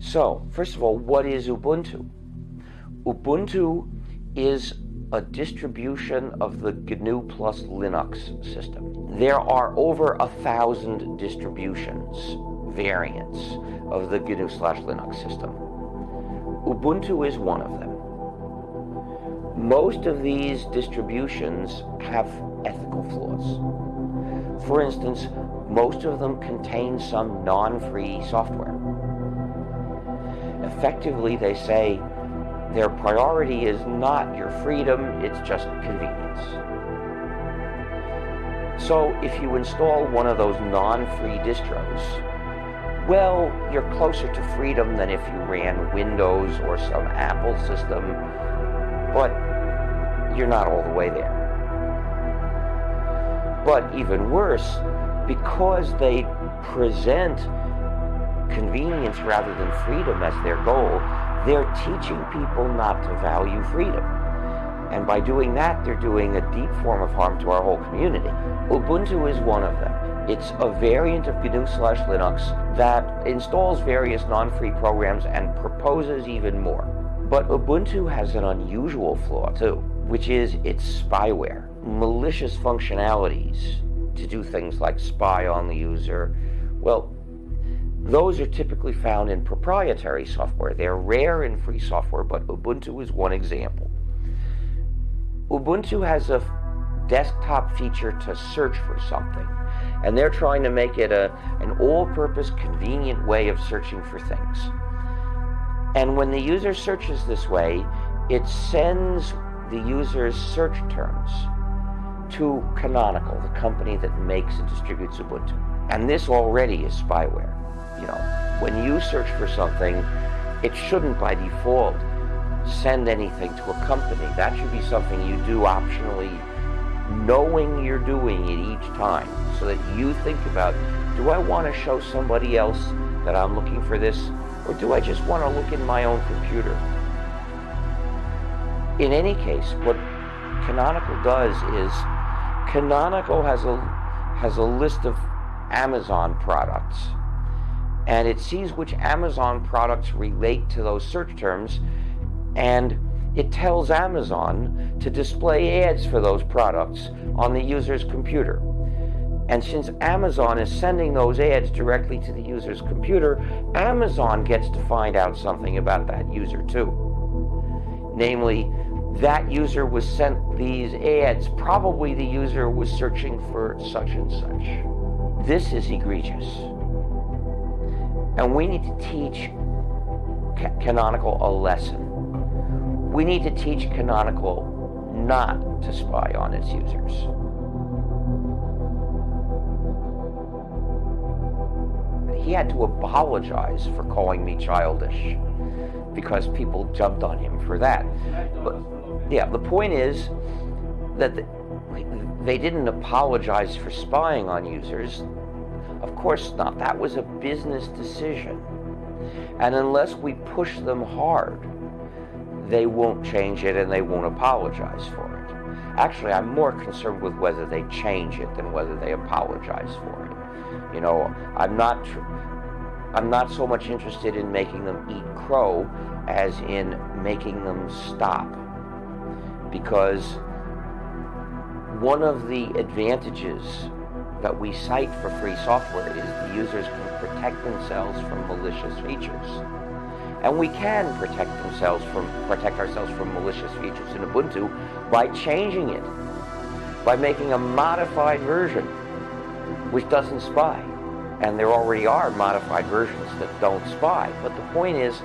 So, first of all, what is Ubuntu? Ubuntu is a distribution of the GNU plus Linux system. There are over a thousand distributions, variants of the GNU slash Linux system. Ubuntu is one of them. Most of these distributions have ethical flaws. For instance, most of them contain some non-free software. Effectively, they say their priority is not your freedom, it's just convenience. So if you install one of those non-free distros, well, you're closer to freedom than if you ran Windows or some Apple system, but you're not all the way there. But even worse, because they present convenience rather than freedom as their goal, they're teaching people not to value freedom. And by doing that, they're doing a deep form of harm to our whole community. Ubuntu is one of them. It's a variant of GNU slash Linux that installs various non-free programs and proposes even more. But Ubuntu has an unusual flaw too, which is its spyware, malicious functionalities to do things like spy on the user. Well, those are typically found in proprietary software. They're rare in free software, but Ubuntu is one example. Ubuntu has a desktop feature to search for something, and they're trying to make it a, an all-purpose convenient way of searching for things. And when the user searches this way, it sends the user's search terms to Canonical, the company that makes and distributes Ubuntu. And this already is spyware you know, when you search for something, it shouldn't by default send anything to a company. That should be something you do optionally, knowing you're doing it each time, so that you think about, do I want to show somebody else that I'm looking for this, or do I just want to look in my own computer? In any case, what Canonical does is, Canonical has a, has a list of Amazon products and it sees which Amazon products relate to those search terms and it tells Amazon to display ads for those products on the user's computer. And since Amazon is sending those ads directly to the user's computer, Amazon gets to find out something about that user too. Namely, that user was sent these ads, probably the user was searching for such and such. This is egregious. And we need to teach Canonical a lesson. We need to teach Canonical not to spy on its users. He had to apologize for calling me childish because people jumped on him for that. But yeah, the point is that they didn't apologize for spying on users. Of course not. That was a business decision. And unless we push them hard, they won't change it and they won't apologize for it. Actually, I'm more concerned with whether they change it than whether they apologize for it. You know, I'm not I'm not so much interested in making them eat crow as in making them stop. Because one of the advantages that we cite for free software is the users can protect themselves from malicious features. And we can protect themselves from protect ourselves from malicious features in Ubuntu by changing it, by making a modified version which doesn't spy. And there already are modified versions that don't spy. But the point is,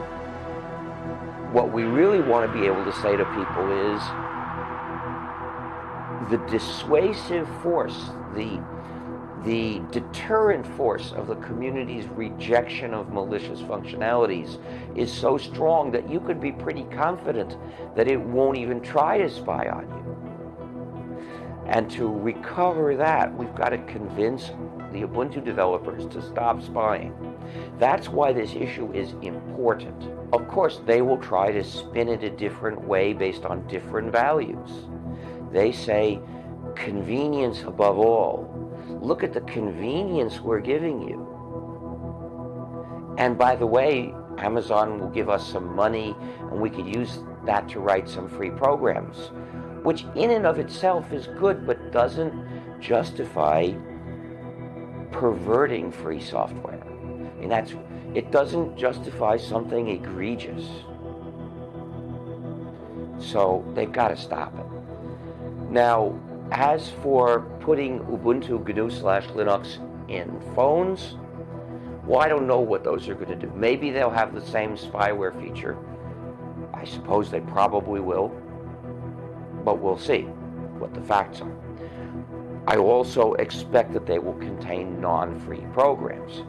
what we really want to be able to say to people is the dissuasive force, the the deterrent force of the community's rejection of malicious functionalities is so strong that you could be pretty confident that it won't even try to spy on you. And to recover that, we've got to convince the Ubuntu developers to stop spying. That's why this issue is important. Of course, they will try to spin it a different way based on different values. They say convenience above all. Look at the convenience we're giving you. And by the way, Amazon will give us some money and we could use that to write some free programs, which in and of itself is good but doesn't justify perverting free software. And that's it doesn't justify something egregious. So they've got to stop it. Now, as for putting Ubuntu GNU slash Linux in phones, well, I don't know what those are going to do. Maybe they'll have the same spyware feature. I suppose they probably will, but we'll see what the facts are. I also expect that they will contain non-free programs.